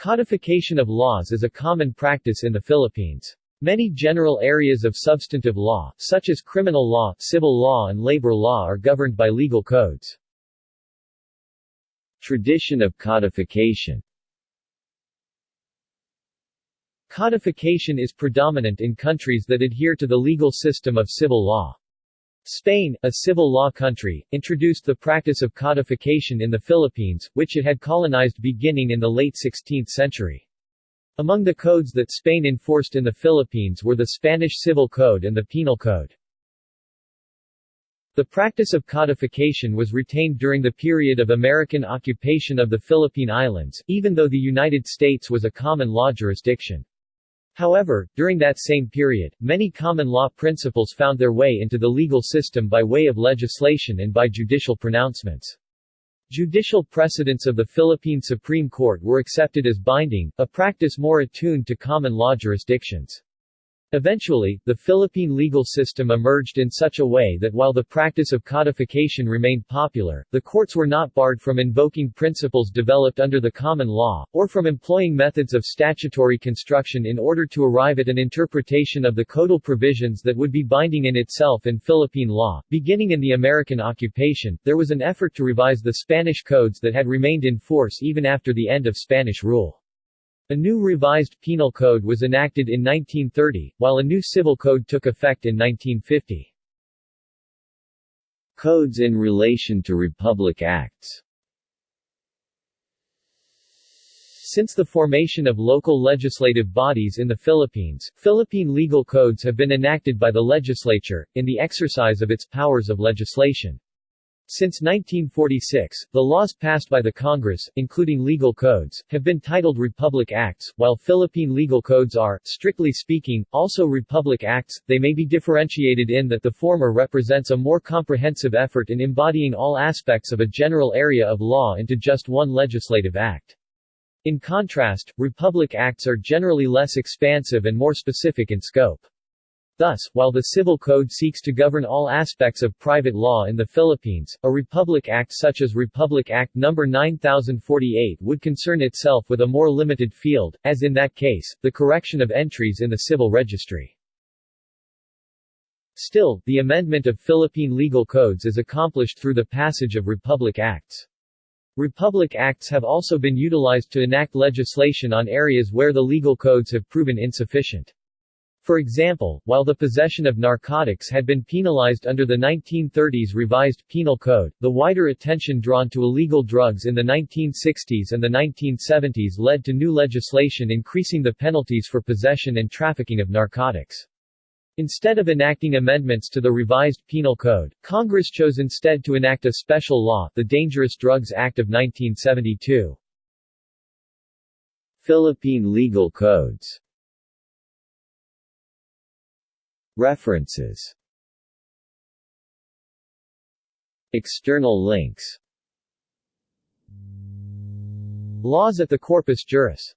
Codification of laws is a common practice in the Philippines. Many general areas of substantive law, such as criminal law, civil law and labor law are governed by legal codes. Tradition of codification Codification is predominant in countries that adhere to the legal system of civil law. Spain, a civil law country, introduced the practice of codification in the Philippines, which it had colonized beginning in the late 16th century. Among the codes that Spain enforced in the Philippines were the Spanish Civil Code and the Penal Code. The practice of codification was retained during the period of American occupation of the Philippine Islands, even though the United States was a common law jurisdiction. However, during that same period, many common law principles found their way into the legal system by way of legislation and by judicial pronouncements. Judicial precedents of the Philippine Supreme Court were accepted as binding, a practice more attuned to common law jurisdictions. Eventually, the Philippine legal system emerged in such a way that while the practice of codification remained popular, the courts were not barred from invoking principles developed under the common law, or from employing methods of statutory construction in order to arrive at an interpretation of the codal provisions that would be binding in itself in Philippine law. Beginning in the American occupation, there was an effort to revise the Spanish codes that had remained in force even after the end of Spanish rule. A new revised penal code was enacted in 1930, while a new civil code took effect in 1950. Codes in relation to Republic Acts Since the formation of local legislative bodies in the Philippines, Philippine legal codes have been enacted by the legislature, in the exercise of its powers of legislation. Since 1946, the laws passed by the Congress, including legal codes, have been titled Republic Acts, while Philippine legal codes are, strictly speaking, also Republic Acts. They may be differentiated in that the former represents a more comprehensive effort in embodying all aspects of a general area of law into just one legislative act. In contrast, Republic Acts are generally less expansive and more specific in scope. Thus, while the Civil Code seeks to govern all aspects of private law in the Philippines, a Republic Act such as Republic Act No. 9048 would concern itself with a more limited field, as in that case, the correction of entries in the civil registry. Still, the amendment of Philippine legal codes is accomplished through the passage of Republic Acts. Republic Acts have also been utilized to enact legislation on areas where the legal codes have proven insufficient. For example, while the possession of narcotics had been penalized under the 1930s revised penal code, the wider attention drawn to illegal drugs in the 1960s and the 1970s led to new legislation increasing the penalties for possession and trafficking of narcotics. Instead of enacting amendments to the revised penal code, Congress chose instead to enact a special law, the Dangerous Drugs Act of 1972. Philippine legal codes References. External links. Laws at the Corpus Juris